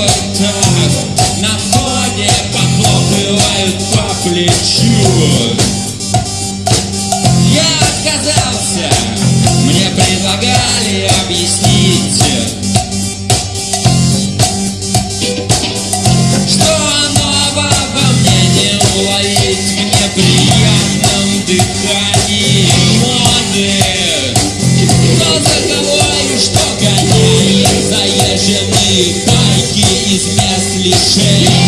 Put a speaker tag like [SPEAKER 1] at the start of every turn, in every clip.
[SPEAKER 1] делают так На фоне похлопывают по плечу Я отказался. Мне предлагали объяснить. заезженные байки из мест лишения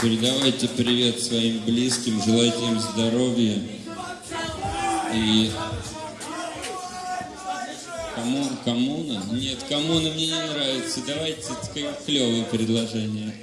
[SPEAKER 1] Передавайте привет своим близким, желайте им здоровья. И кому, коммуна? Нет, коммуна мне не нравится. Давайте клевые предложения.